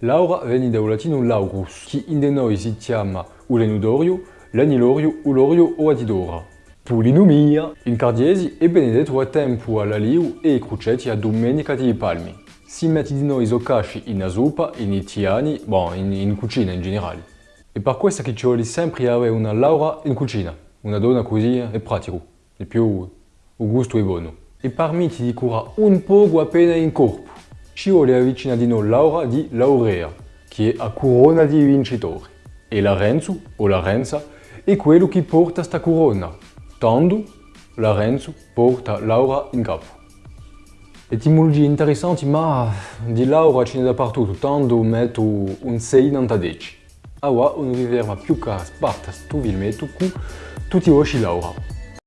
Laura viene dal latino laurus, che in de noi si chiama ulenudorio, lanilorio, ulorio o adidora. Polinomia, in cardiesi e benedetto a tempo all'aliu e crucetti a domenica di palmi. Si metti di noi zoccasci in zuppa, in itiani, bon, in, in cucina in generale. E per questo che ci vuole sempre avere una Laura in cucina, una donna così è pratico, e più il gusto è buono. E permette di curare un poco appena in corpo. Ci vuole avvicina di noi Laura di Laurea, che è a corona di vincitori. E la Renzo, o la Renza, è quello che porta sta corona. Tanto la Renzo porta Laura in capo. Etimologie interessanti, ma di Laura ce n'è dappertutto, tanto metto un 6 in 10. Ora non vi ferma più che sparta sto filmetto con tutti i vostri Laura.